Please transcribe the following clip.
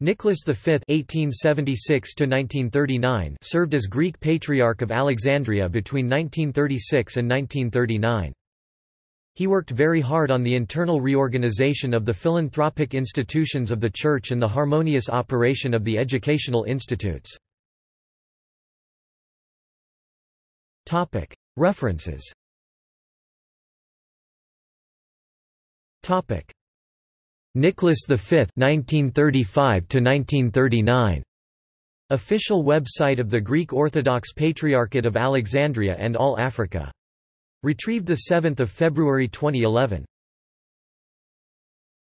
Nicholas V (1876–1939) served as Greek Patriarch of Alexandria between 1936 and 1939. He worked very hard on the internal reorganization of the philanthropic institutions of the Church and the harmonious operation of the educational institutes. References Nicholas V 1935 1939 Official website of the Greek Orthodox Patriarchate of Alexandria and All Africa Retrieved 7 February 2011.